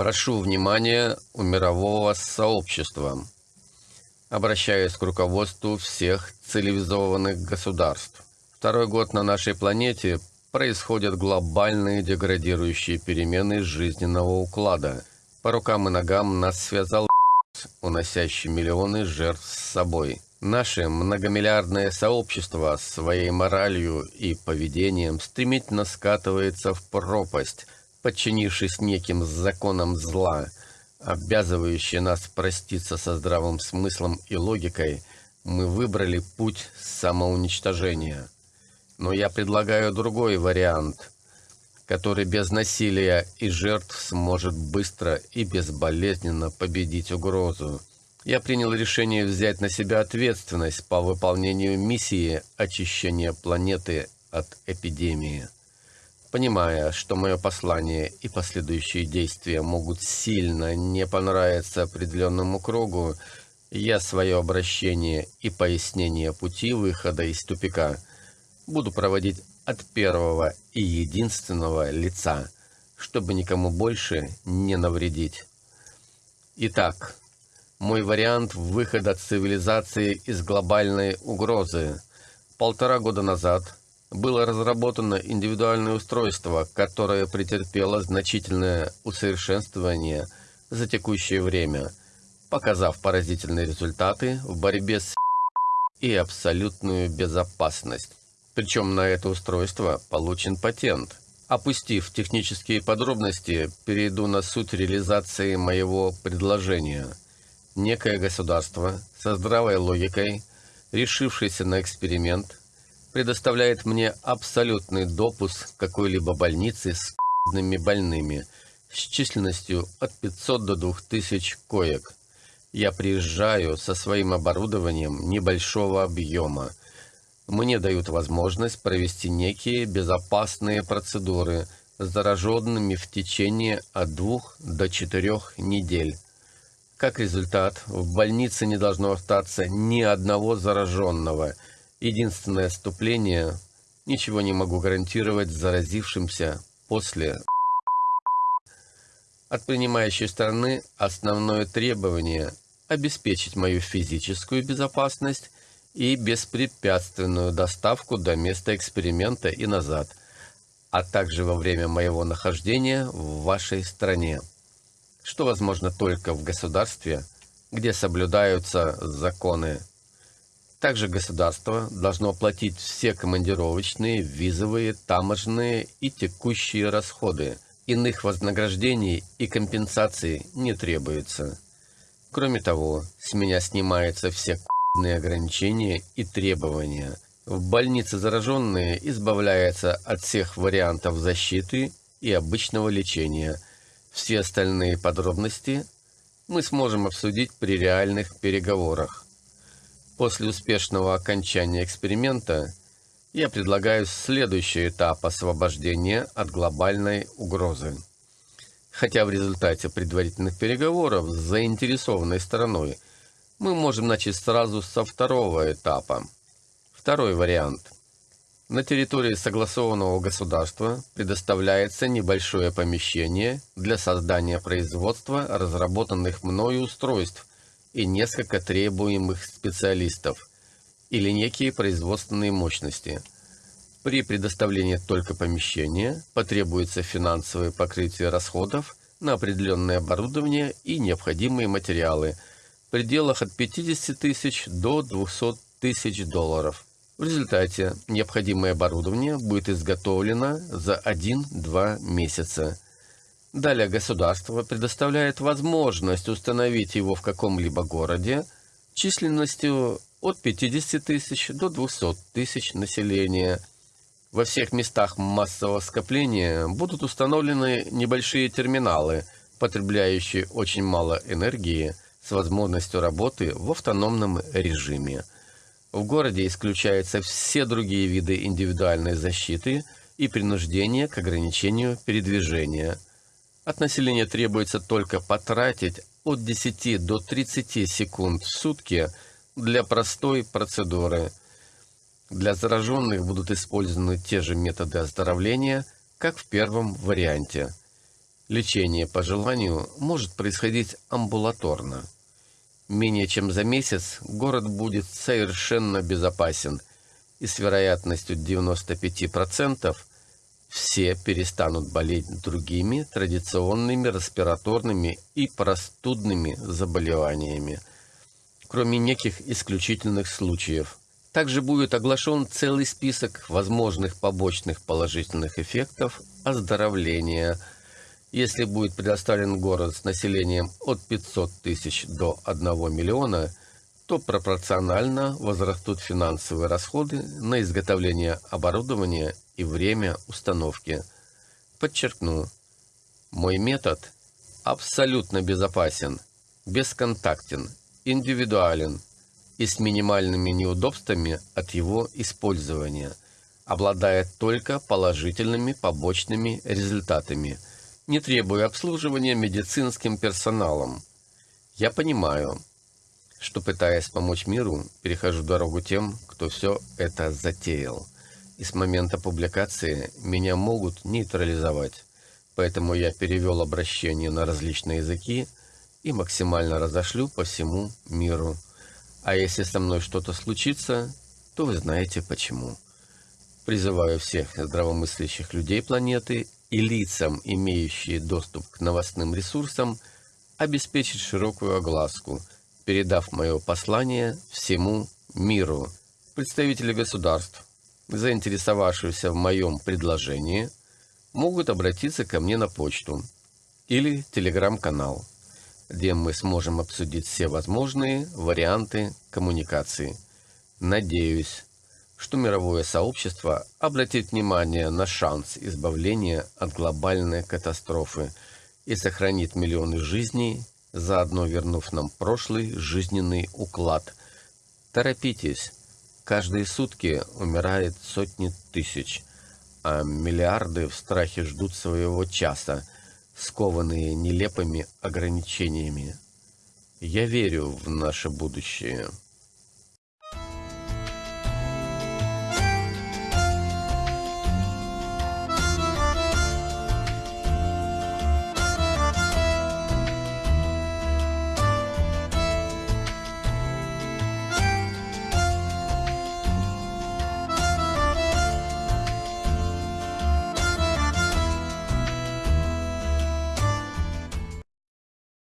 Прошу внимания у мирового сообщества. Обращаюсь к руководству всех цивилизованных государств. Второй год на нашей планете происходят глобальные деградирующие перемены жизненного уклада. По рукам и ногам нас связал уносящий миллионы жертв с собой. Наше многомиллиардное сообщество своей моралью и поведением стремительно скатывается в пропасть – подчинившись неким законам зла, обязывающие нас проститься со здравым смыслом и логикой, мы выбрали путь самоуничтожения. Но я предлагаю другой вариант, который без насилия и жертв сможет быстро и безболезненно победить угрозу. Я принял решение взять на себя ответственность по выполнению миссии очищения планеты от эпидемии. Понимая, что мое послание и последующие действия могут сильно не понравиться определенному кругу, я свое обращение и пояснение пути выхода из тупика буду проводить от первого и единственного лица, чтобы никому больше не навредить. Итак, мой вариант выхода цивилизации из глобальной угрозы. Полтора года назад – было разработано индивидуальное устройство, которое претерпело значительное усовершенствование за текущее время, показав поразительные результаты в борьбе с и абсолютную безопасность. Причем на это устройство получен патент. Опустив технические подробности, перейду на суть реализации моего предложения. Некое государство со здравой логикой, решившееся на эксперимент, предоставляет мне абсолютный допуск какой-либо больнице с больными с численностью от 500 до 2000 коек. Я приезжаю со своим оборудованием небольшого объема. Мне дают возможность провести некие безопасные процедуры с зараженными в течение от 2 до 4 недель. Как результат, в больнице не должно остаться ни одного зараженного – Единственное отступление – ничего не могу гарантировать заразившимся после. От принимающей стороны основное требование – обеспечить мою физическую безопасность и беспрепятственную доставку до места эксперимента и назад, а также во время моего нахождения в вашей стране, что возможно только в государстве, где соблюдаются законы. Также государство должно оплатить все командировочные, визовые, таможенные и текущие расходы. Иных вознаграждений и компенсаций не требуется. Кроме того, с меня снимаются все ограничения и требования. В больнице зараженные избавляются от всех вариантов защиты и обычного лечения. Все остальные подробности мы сможем обсудить при реальных переговорах. После успешного окончания эксперимента я предлагаю следующий этап освобождения от глобальной угрозы. Хотя в результате предварительных переговоров с заинтересованной стороной мы можем начать сразу со второго этапа. Второй вариант. На территории согласованного государства предоставляется небольшое помещение для создания производства разработанных мною устройств и несколько требуемых специалистов или некие производственные мощности. При предоставлении только помещения потребуется финансовое покрытие расходов на определенное оборудование и необходимые материалы в пределах от 50 тысяч до 200 тысяч долларов. В результате необходимое оборудование будет изготовлено за 1-2 месяца – Далее государство предоставляет возможность установить его в каком-либо городе численностью от 50 тысяч до 200 тысяч населения. Во всех местах массового скопления будут установлены небольшие терминалы, потребляющие очень мало энергии, с возможностью работы в автономном режиме. В городе исключаются все другие виды индивидуальной защиты и принуждения к ограничению передвижения – от населения требуется только потратить от 10 до 30 секунд в сутки для простой процедуры. Для зараженных будут использованы те же методы оздоровления, как в первом варианте. Лечение по желанию может происходить амбулаторно. Менее чем за месяц город будет совершенно безопасен, и с вероятностью 95% все перестанут болеть другими традиционными респираторными и простудными заболеваниями, кроме неких исключительных случаев. Также будет оглашен целый список возможных побочных положительных эффектов оздоровления, если будет предоставлен город с населением от 500 тысяч до 1 миллиона, то пропорционально возрастут финансовые расходы на изготовление оборудования и время установки. Подчеркну, мой метод абсолютно безопасен, бесконтактен, индивидуален и с минимальными неудобствами от его использования, обладает только положительными побочными результатами, не требуя обслуживания медицинским персоналом. Я понимаю, что, пытаясь помочь миру, перехожу дорогу тем, кто все это затеял – и с момента публикации меня могут нейтрализовать. Поэтому я перевел обращение на различные языки и максимально разошлю по всему миру. А если со мной что-то случится, то вы знаете почему. Призываю всех здравомыслящих людей планеты и лицам, имеющие доступ к новостным ресурсам, обеспечить широкую огласку, передав мое послание всему миру. Представители государств, заинтересовавшиеся в моем предложении, могут обратиться ко мне на почту или телеграм-канал, где мы сможем обсудить все возможные варианты коммуникации. Надеюсь, что мировое сообщество обратит внимание на шанс избавления от глобальной катастрофы и сохранит миллионы жизней, заодно вернув нам прошлый жизненный уклад. Торопитесь! Каждые сутки умирает сотни тысяч, а миллиарды в страхе ждут своего часа, скованные нелепыми ограничениями. Я верю в наше будущее.